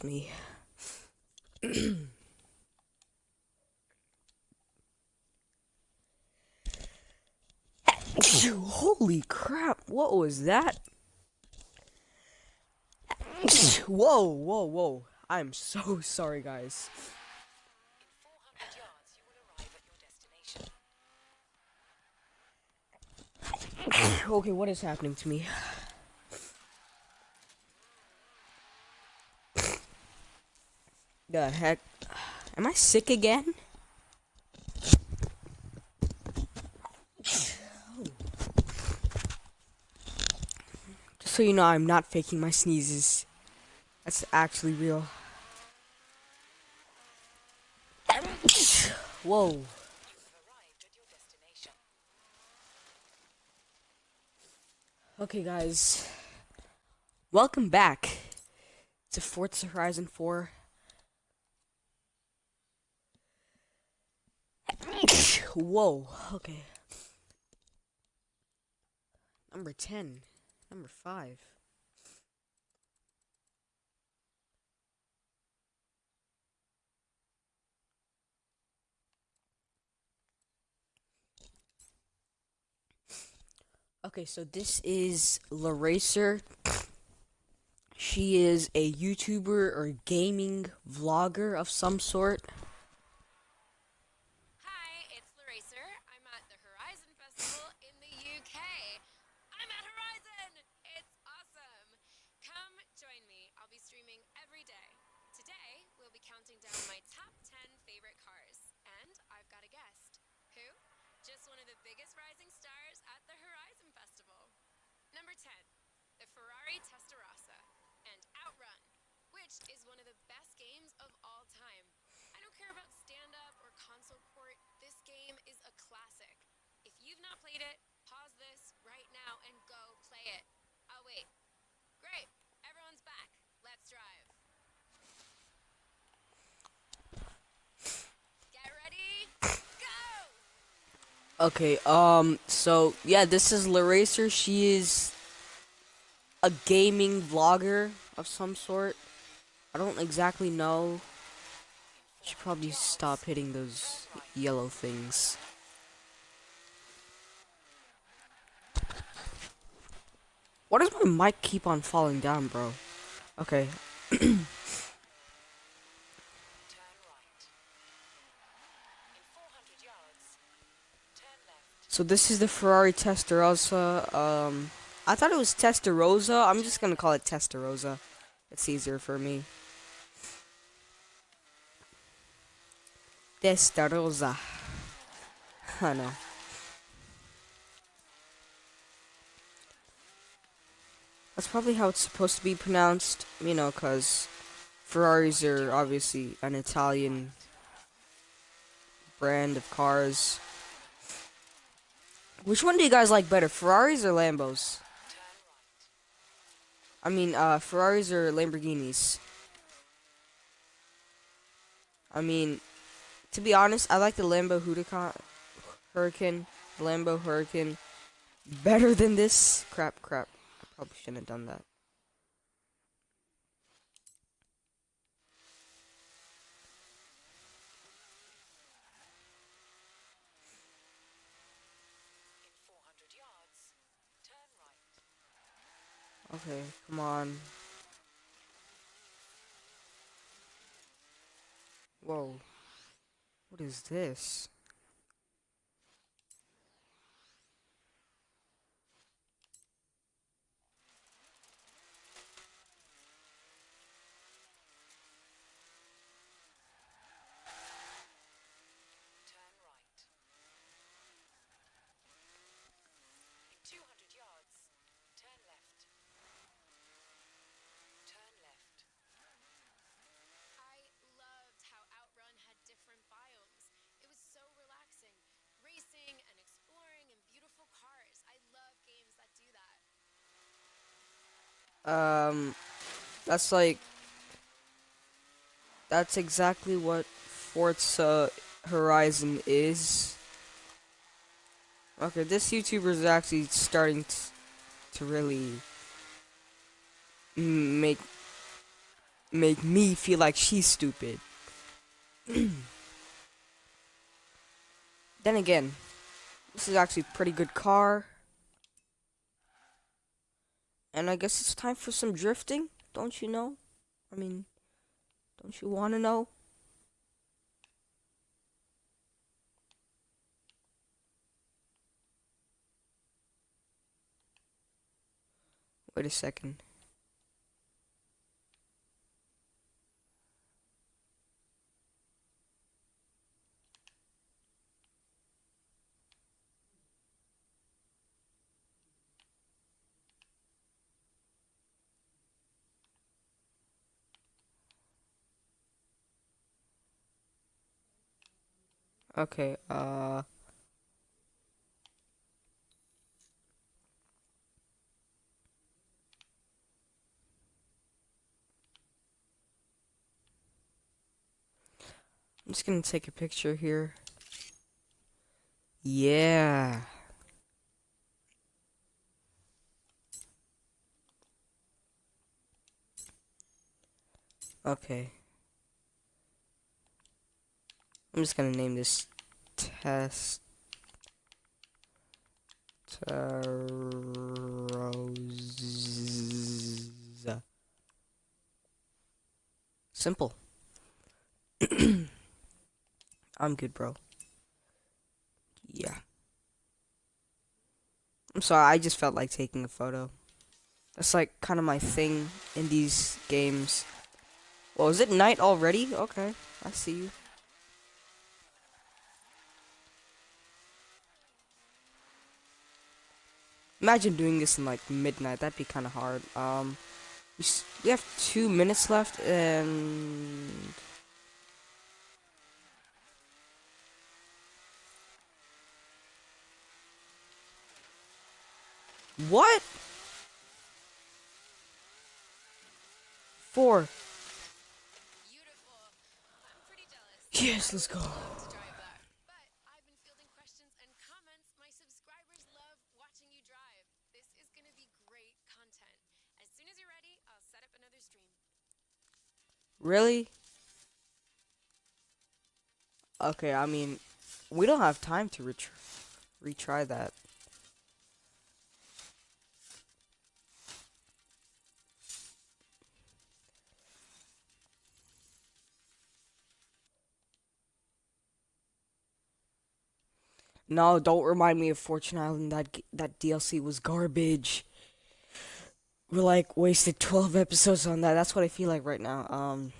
Bless me. Holy crap, what was that? whoa, whoa, whoa. I'm so sorry, guys. okay, what is happening to me? The heck? Am I sick again? Just so you know, I'm not faking my sneezes. That's actually real. Whoa. Okay, guys. Welcome back to Forza Horizon 4. Whoa, okay. Number 10. Number 5. Okay, so this is LaRacer. She is a YouTuber or gaming vlogger of some sort. Hi, it's LaRacer. I'm at the Horizon Festival in the UK. I'm at Horizon! It's awesome! Come join me. I'll be streaming every day. Today, we'll be counting down my top 10 favorite cars. And I've got a guest. Who? Just one of the biggest rising stars at the Horizon Festival. Number 10, the Ferrari Testarossa and Outrun, which is one of the best games of all time. I don't care about stand up or console port, this game is a classic. If you've not played it, pause this right now and go play it. I'll wait. Great, everyone's back. Let's drive. Get ready, go! Okay, um, so, yeah, this is LaRacer. She is a gaming vlogger of some sort. I don't exactly know. Should probably stop hitting those yellow things. Why does my mic keep on falling down, bro? Okay. Turn right. In 400 yards, turn left. So this is the Ferrari Testarossa. Um, I thought it was Testarossa. I'm just gonna call it Testarossa. It's easier for me. Testarossa. I know. That's probably how it's supposed to be pronounced, you know, because Ferraris are obviously an Italian brand of cars. Which one do you guys like better, Ferraris or Lambos? I mean, uh, Ferraris or Lamborghinis? I mean, to be honest, I like the Lambo Huracan, Huracan, Lambo Huracan better than this. Crap, crap. I probably shouldn't have done that. In 400 yards, turn right. Okay, come on. Whoa. What is this? Turn right. In 200 yards, turn left. Turn left. I loved how Outrun had different biomes. It was so relaxing. Racing and exploring and beautiful cars. I love games that do that. Um, that's like, that's exactly what Forza Horizon is. Okay, this YouTuber is actually starting to really make make me feel like she's stupid. then again, this is actually a pretty good car. And I guess it's time for some drifting, don't you know? I mean, don't you want to know? Wait a second. Okay, uh... I'm just gonna take a picture here. Yeah. Okay. I'm just gonna name this test Rosa. Simple. I'm good, bro. Yeah. I'm sorry, I just felt like taking a photo. That's like kind of my thing in these games. Well, is it night already? Okay, I see you. Imagine doing this in like midnight. That'd be kind of hard. Um, we, we have two minutes left, and what? Four. Beautiful. I'm pretty jealous. Yes, let's go. to drive that. But I've been fielding questions and comments. My subscribers love watching you drive. This is gonna be great content. As soon as you're ready, I'll set up another stream. Really? Okay, I mean, we don't have time to retry, retry that. No, don't remind me of Fortune Island. That that DLC was garbage. We like wasted 12 episodes on that. That's what I feel like right now. Um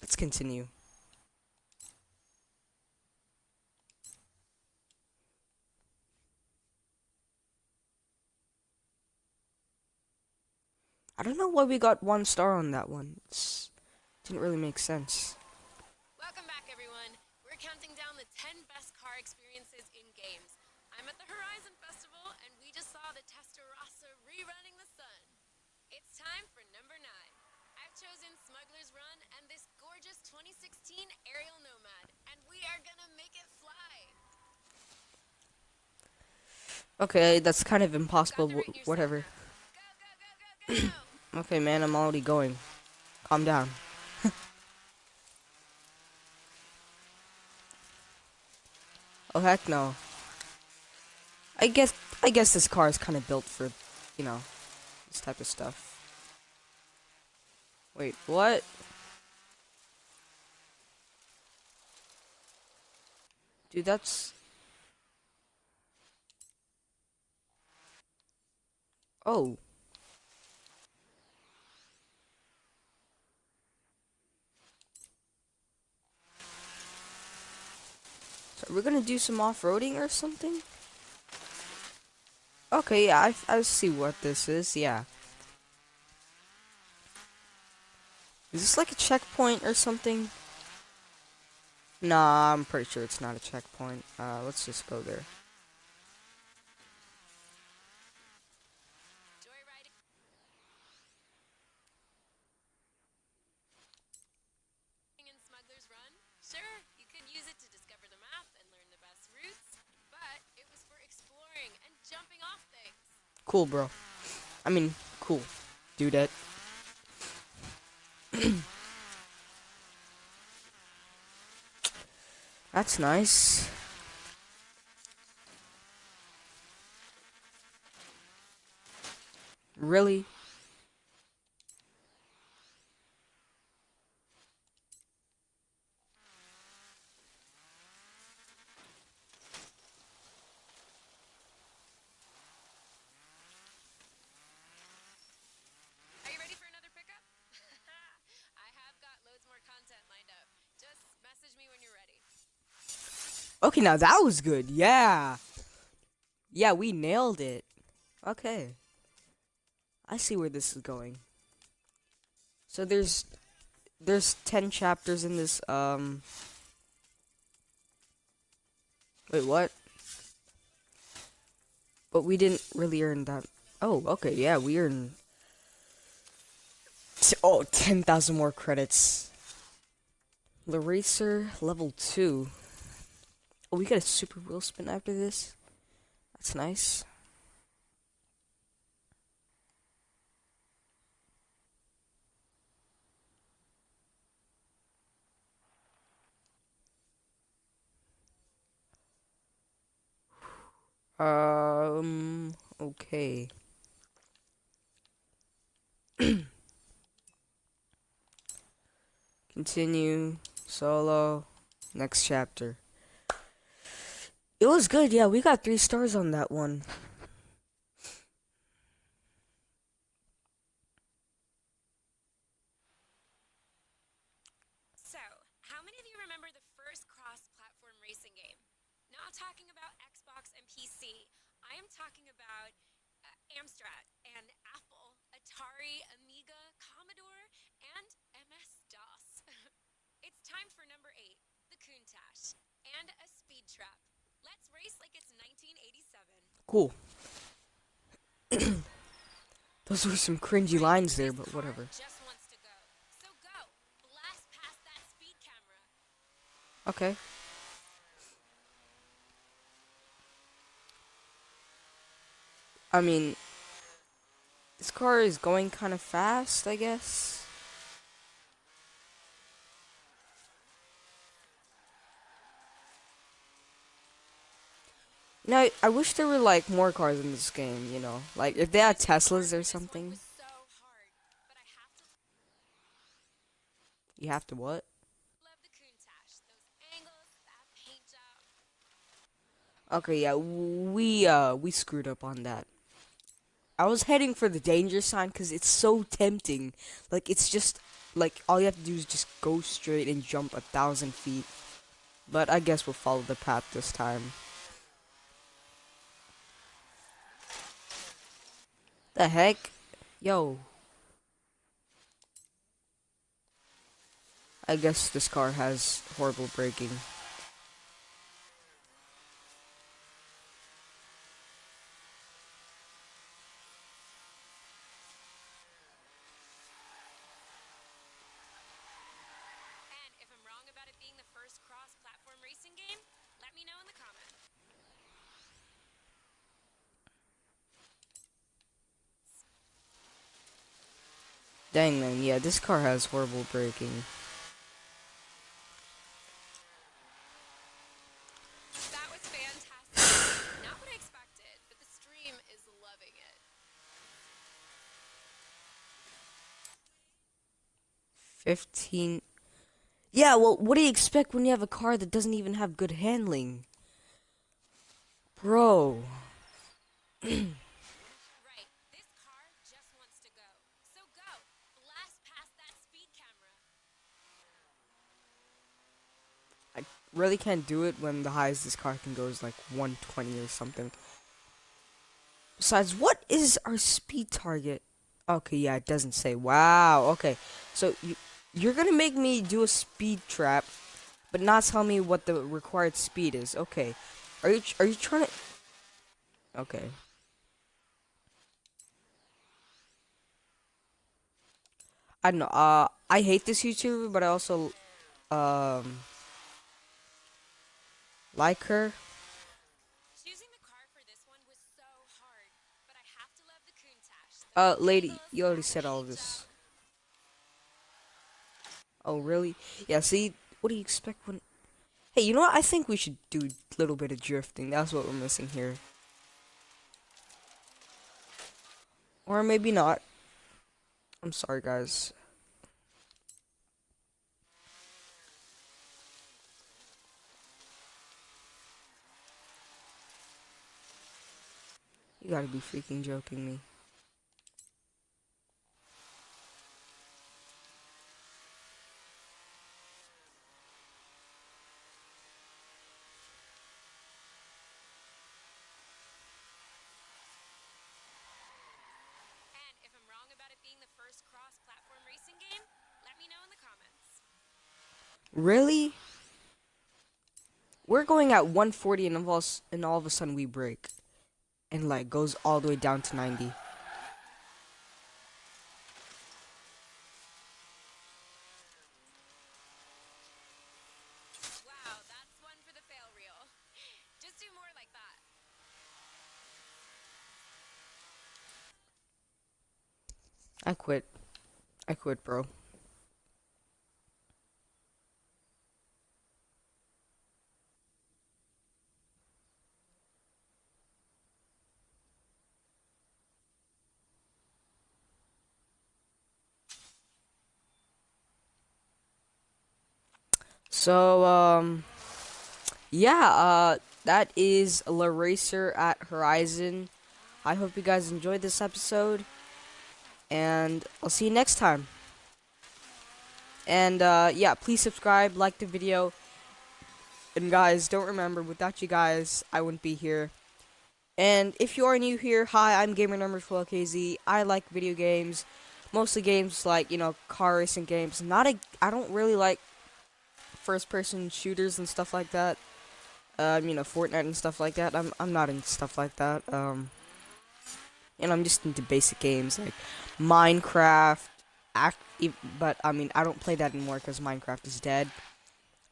Let's continue. I don't know why we got one star on that one. It's, didn't really make sense. Welcome back, everyone. We're counting down the 10 best car experiences in games. I'm at the Horizon Festival, and we just saw the Testarossa rerunning the sun. It's time for number 9. I've chosen Smuggler's Run and this gorgeous 2016 Ariel Nomad, and we are gonna make it fly. Okay, uh, that's kind of impossible. Got to wh- rate yourself Whatever. go, go, go! Okay, man, I'm already going. Calm down. oh heck no. I guess I guess this car is kind of built for, you know, this type of stuff. Wait, what? Dude, that's Oh. So we're gonna do some off-roading or something? Okay, yeah, I, I see what this is, yeah. Is this like a checkpoint or something? Nah, I'm pretty sure it's not a checkpoint. Uh, let's just go there. Sure, you could use it to discover the map and learn the best routes, but it was for exploring and jumping off things. Cool, bro. I mean, cool. do that. That's nice. Really? Are you ready for another pickup? I have got loads more content lined up. Just message me when you're ready. Okay, now that was good. Yeah. Yeah, we nailed it. Okay. I see where this is going. So there's there's 10 chapters in this um Wait, what? But we didn't really earn that. Oh, okay. Yeah, we earned oh, 10,000 more credits. LaRacer level 2. Oh, we got a super wheel spin after this. That's nice. Um, okay. Continue, solo, next chapter. It was good, yeah, we got three stars on that one. So, how many of you remember the first cross platform racing game? Not talking about Xbox and PC. I am talking about uh, Amstrad and Apple, Atari, Amiga, Commodore, and MS DOS. it's time for number eight the Countach and a speed trap. Let's race like it's 1987. Cool. Those were some cringy lines there, but whatever. Just wants to go. So go. Blast past that speed camera. Okay. I mean, this car is going kind of fast, I guess. Know, I, wish there were like more cars in this game. You know, like if they had Teslas or something. You have to what? Okay, yeah, we uh we screwed up on that. I was heading for the danger sign because it's so tempting. Like it's just like all you have to do is just go straight and jump a thousand feet. But I guess we'll follow the path this time. The heck, yo. I guess this car has horrible braking. And if I'm wrong about it being the first cross-platform racing game, let me know in the comments. Dang man, yeah, this car has horrible braking. Fifteen. Yeah, well, what do you expect when you have a car that doesn't even have good handling, bro? Right. This car just wants to go. So go. Blast past that speed camera. I really can't do it when the highest this car can go is like 120 or something. Besides, what is our speed target? Okay, yeah, it doesn't say. Wow. Okay, so you you're gonna make me do a speed trap, but not tell me what the required speed is. Okay, are you are you trying to? Okay. I don't know. Uh, I hate this YouTuber, but I also um like her. Choosing the car for this one was so hard, but I have to love the Countach. Uh, lady, you already said all of this. Oh, really? Yeah, see, what do you expect when... Hey, you know what? I think we should do a little bit of drifting. That's what we're missing here. Or maybe not. I'm sorry, guys. You gotta be freaking joking me. And if I'm wrong about it being the first cross-platform racing game, let me know in the comments. Really? We're going at 140 and all, and all of a sudden we break. And like goes all the way down to 90. Wow, that's one for the fail reel. Just do more like that. I quit. I quit, bro. So, um, yeah, uh, that is La Racer at Horizon. I hope you guys enjoyed this episode, and I'll see you next time. And, uh, yeah, please subscribe, like the video, and guys, don't remember, without you guys, I wouldn't be here. And if you are new here, hi, I'm Gamer Number 12KZ. I like video games, mostly games like, you know, car racing games. Not a, I don't really like first person shooters and stuff like that. Um, you know, Fortnite and stuff like that. I'm I'm not into stuff like that. Um, and I'm just into basic games like Minecraft. Act, but I mean, I don't play that anymore because Minecraft is dead.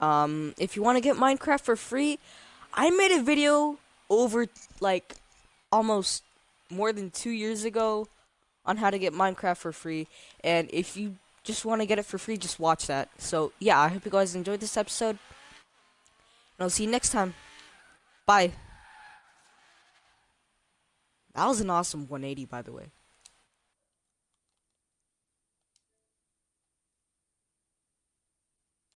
Um, if you want to get Minecraft for free, I made a video over like almost more than two years ago on how to get Minecraft for free. And if you just want to get it for free, just watch that. So, yeah, I hope you guys enjoyed this episode. And I'll see you next time. Bye. That was an awesome 180, by the way.